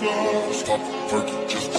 Stop the just.